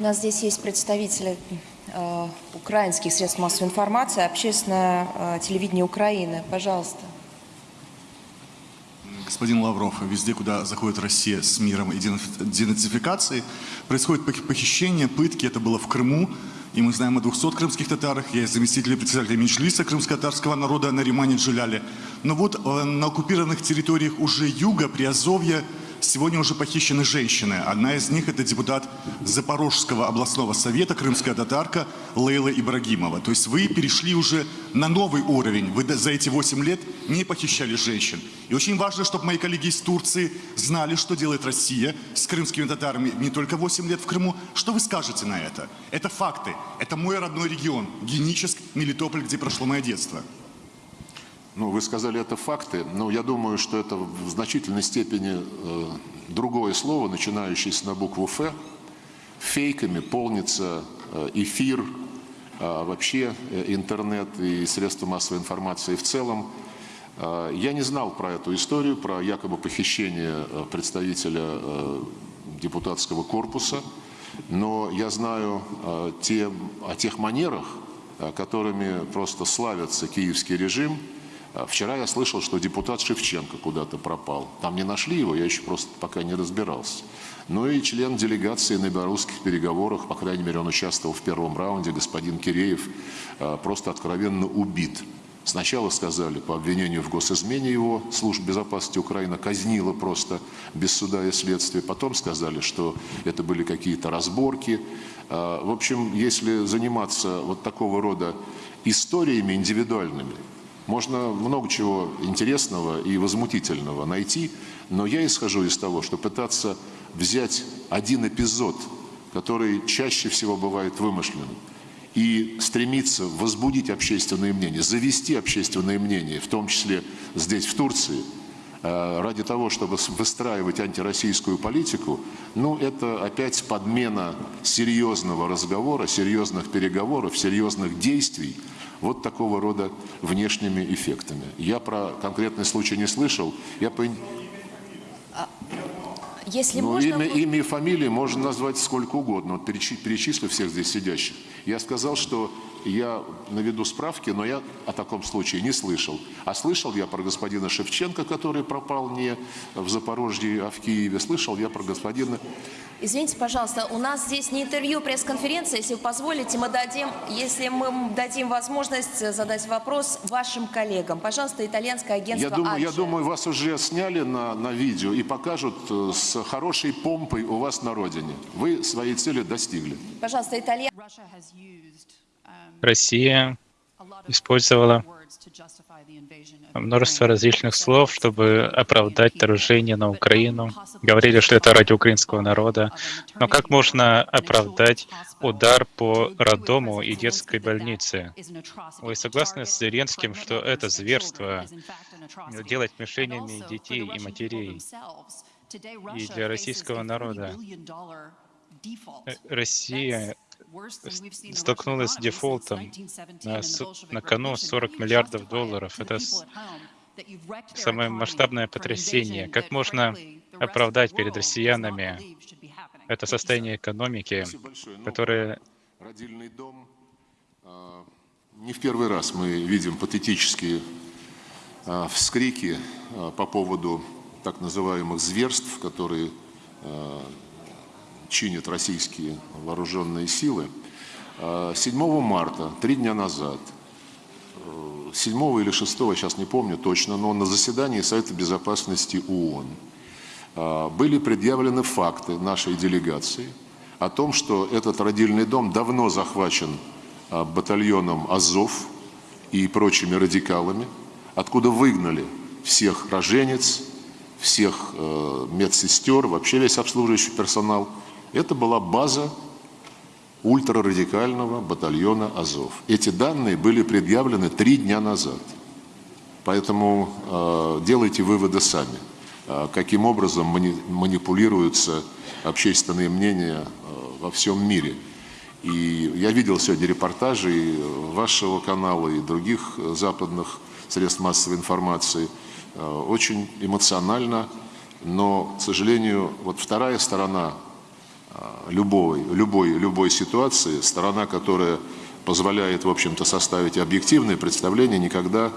У нас здесь есть представители э, украинских средств массовой информации, общественное э, телевидение Украины. Пожалуйста. Господин Лавров, везде, куда заходит Россия с миром и денацификацией, происходит похищение, пытки. Это было в Крыму. И мы знаем о 200 крымских татарах. Я заместитель председателя Меньшлиса крымско-татарского народа на Римане Джиляле. Но вот э, на оккупированных территориях уже юга, Приазовья, Сегодня уже похищены женщины. Одна из них это депутат Запорожского областного совета, крымская татарка Лейла Ибрагимова. То есть вы перешли уже на новый уровень. Вы за эти 8 лет не похищали женщин. И очень важно, чтобы мои коллеги из Турции знали, что делает Россия с крымскими татарами не только 8 лет в Крыму. Что вы скажете на это? Это факты. Это мой родной регион. Геническ, Мелитополь, где прошло мое детство. Ну, вы сказали, это факты, но я думаю, что это в значительной степени э, другое слово, начинающееся на букву «Ф». Фейками полнится э, эфир, э, вообще интернет и средства массовой информации в целом. Я не знал про эту историю, про якобы похищение представителя депутатского корпуса, но я знаю о тех манерах, которыми просто славится киевский режим – вчера я слышал, что депутат Шевченко куда-то пропал. Там не нашли его, я еще просто пока не разбирался. Ну и член делегации на белорусских переговорах, по крайней мере, он участвовал в первом раунде, господин Киреев, а, просто откровенно убит. Сначала сказали по обвинению в госизмене его, служба безопасности Украины казнила просто без суда и следствия. Потом сказали, что это были какие-то разборки. А, в общем, если заниматься вот такого рода историями индивидуальными, можно много чего интересного и возмутительного найти, но я исхожу из того, что пытаться взять один эпизод, который чаще всего бывает вымышленным, и стремиться возбудить общественное мнение, завести общественное мнение, в том числе здесь, в Турции, э, ради того, чтобы выстраивать антироссийскую политику, ну, это опять подмена серьезного разговора, серьезных переговоров, серьезных действий, вот такого рода внешними эффектами. Я про конкретный случай не слышал. Я по... А, если ну, можно... имя, имя и фамилии можно назвать сколько угодно. Вот перечислю всех здесь сидящих. Я сказал, что я наведу справки, но я о таком случае не слышал. А слышал я про господина Шевченко, который пропал не в Запорожье, а в Киеве. Слышал я про господина Извините, пожалуйста, у нас здесь не интервью, пресс-конференция. Если вы позволите, мы дадим, если мы дадим возможность задать вопрос вашим коллегам. Пожалуйста, итальянское агентство я думаю, Аджи. я думаю, вас уже сняли на, на видео и покажут э, с хорошей помпой у вас на родине. Вы своей цели достигли. Пожалуйста, итальян... Россия использовала множество различных слов, чтобы оправдать вторжение на Украину. Говорили, что это ради украинского народа. Но как можно оправдать удар по роддому и детской больнице? Вы согласны с Зеленским, что это зверство делать мишенями детей и матерей? И для российского народа Россия столкнулась с дефолтом на, на кону 40 миллиардов долларов. Это самое масштабное потрясение. Как можно оправдать перед россиянами это состояние экономики, которое... Родильный дом. А, не в первый раз мы видим патетические а, вскрики а, по поводу так называемых зверств, которые чинят российские вооруженные силы. 7 марта, три дня назад, 7 или 6, сейчас не помню точно, но на заседании Совета Безопасности ООН а, были предъявлены факты нашей делегации о том, что этот родильный дом давно захвачен а, батальоном Азов и прочими радикалами, откуда выгнали всех роженец, всех э, медсестер, вообще весь обслуживающий персонал. Это была база ультрарадикального батальона Азов. Эти данные были предъявлены три дня назад. Поэтому э, делайте выводы сами, э, каким образом мани манипулируются общественные мнения э, во всем мире. И я видел сегодня репортажи вашего канала, и других западных средств массовой информации. Э, очень эмоционально, но, к сожалению, вот вторая сторона любой, любой, любой ситуации, сторона, которая позволяет, в общем-то, составить объективное представление, никогда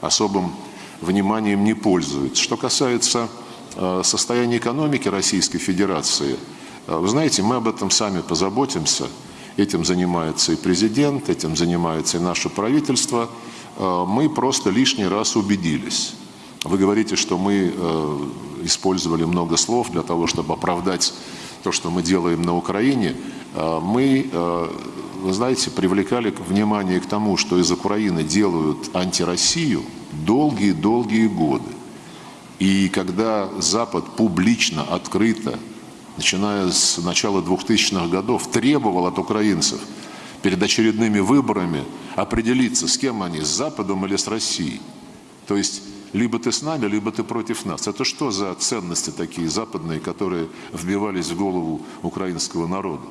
особым вниманием не пользуется. Что касается э, состояния экономики Российской Федерации, э, вы знаете, мы об этом сами позаботимся. Этим занимается и президент, этим занимается и наше правительство. Э, мы просто лишний раз убедились. Вы говорите, что мы использовали много слов для того, чтобы оправдать то, что мы делаем на Украине. Мы вы знаете, привлекали внимание к тому, что из Украины делают антироссию долгие-долгие годы. И когда Запад публично, открыто, начиная с начала 2000-х годов, требовал от украинцев перед очередными выборами определиться, с кем они, с Западом или с Россией. То есть либо ты с нами, либо ты против нас. Это что за ценности такие западные, которые вбивались в голову украинского народа?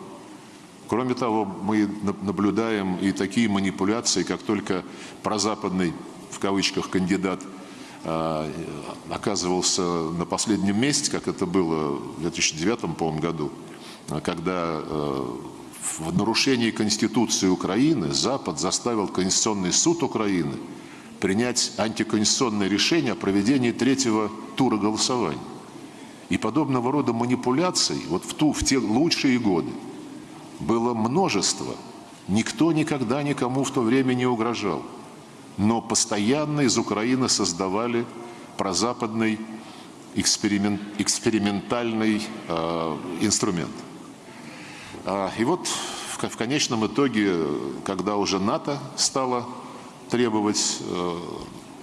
Кроме того, мы наблюдаем и такие манипуляции, как только прозападный, в кавычках, кандидат а, оказывался на последнем месте, как это было в 2009 по году, когда э, в нарушении Конституции Украины Запад заставил Конституционный суд Украины принять антиконституционное решение о проведении третьего тура голосования. И подобного рода манипуляций вот в, ту, в те лучшие годы было множество. Никто никогда никому в то время не угрожал. Но постоянно из Украины создавали прозападный эксперимент, экспериментальный э, инструмент. А, и вот в, в конечном итоге, когда уже НАТО стало требовать, э,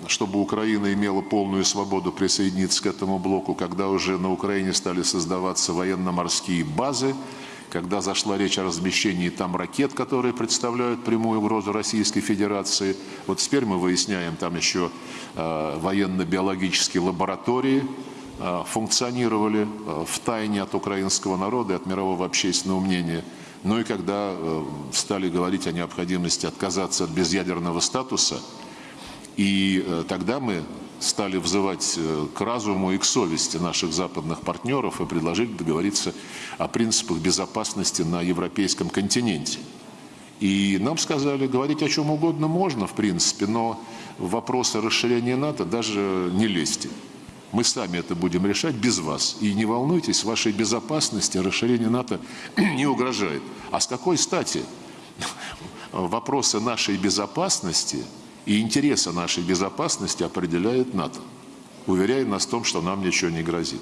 чтобы Украина имела полную свободу присоединиться к этому блоку, когда уже на Украине стали создаваться военно-морские базы, когда зашла речь о размещении там ракет, которые представляют прямую угрозу Российской Федерации. Вот теперь мы выясняем, там еще э, военно-биологические лаборатории э, функционировали в тайне от украинского народа и от мирового общественного мнения. Ну и когда э, стали говорить о необходимости отказаться от безъядерного статуса, и э, тогда мы стали взывать э, к разуму и к совести наших западных партнеров и предложили договориться о принципах безопасности на европейском континенте. И нам сказали, говорить о чем угодно можно, в принципе, но вопросы расширения НАТО даже не лезьте. Мы сами это будем решать без вас. И не волнуйтесь, вашей безопасности расширение НАТО не угрожает. А с какой стати вопросы нашей безопасности – и интересы нашей безопасности определяет НАТО, уверяя нас в том, что нам ничего не грозит.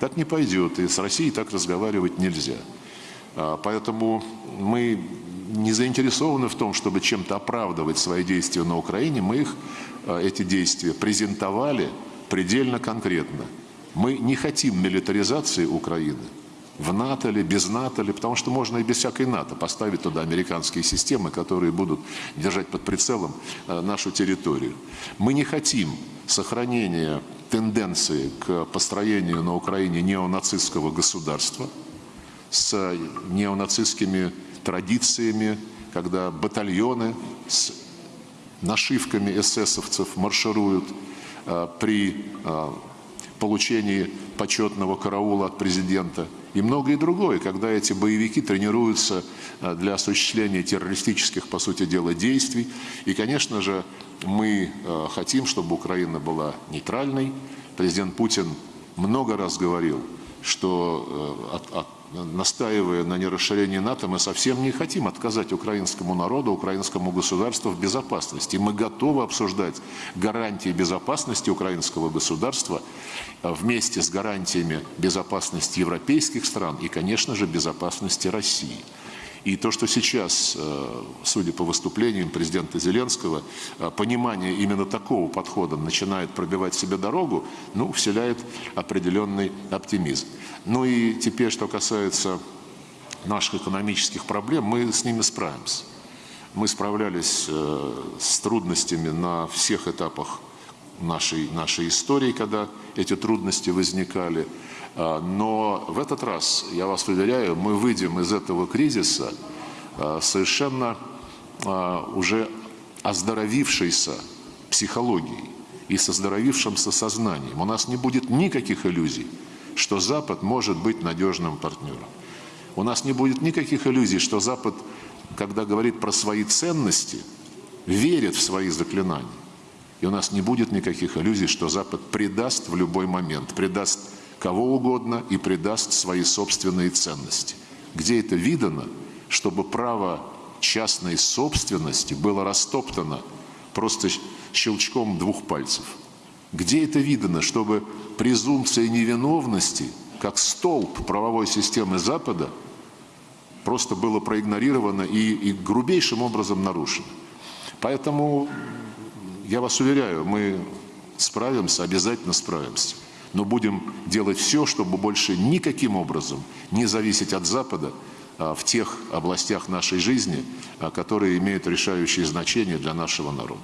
Так не пойдет, и с Россией так разговаривать нельзя. А, поэтому мы не заинтересованы в том, чтобы чем-то оправдывать свои действия на Украине. Мы их, а, эти действия, презентовали предельно конкретно. Мы не хотим милитаризации Украины – в НАТО ли, без НАТО ли, потому что можно и без всякой НАТО поставить туда американские системы, которые будут держать под прицелом э, нашу территорию. Мы не хотим сохранения тенденции к построению на Украине неонацистского государства с неонацистскими традициями, когда батальоны с нашивками эсэсовцев маршируют при э, получении почетного караула от президента – и многое другое, когда эти боевики тренируются э, для осуществления террористических, по сути дела, действий. И, конечно же, мы э, хотим, чтобы Украина была нейтральной. Президент Путин много раз говорил, что э, от, от настаивая на нерасширении НАТО, мы совсем не хотим отказать украинскому народу, украинскому государству в безопасности. Мы готовы обсуждать гарантии безопасности украинского государства э, вместе с гарантиями безопасности европейских стран и, конечно же, безопасности России. И то, что сейчас, э, судя по выступлениям президента Зеленского, э, понимание именно такого подхода начинает пробивать себе дорогу, ну, вселяет определенный оптимизм. Ну и теперь, что касается наших экономических проблем, мы с ними справимся. Мы справлялись э, с трудностями на всех этапах нашей, нашей истории, когда эти трудности возникали. А, но в этот раз, я вас уверяю, мы выйдем из этого кризиса а, совершенно а, уже оздоровившейся психологией и с оздоровившимся сознанием. У нас не будет никаких иллюзий, что Запад может быть надежным партнером. У нас не будет никаких иллюзий, что Запад, когда говорит про свои ценности, верит в свои заклинания. И у нас не будет никаких иллюзий, что Запад предаст в любой момент, предаст кого угодно и предаст свои собственные ценности. Где это видано, чтобы право частной собственности было растоптано просто щелчком двух пальцев? Где это видано, чтобы презумпция невиновности, как столб правовой системы Запада, просто было проигнорировано и, и грубейшим образом нарушено? Поэтому я вас уверяю, мы справимся, обязательно справимся. Но будем делать все, чтобы больше никаким образом не зависеть от Запада а, в тех областях нашей жизни, а, которые имеют решающее значение для нашего народа.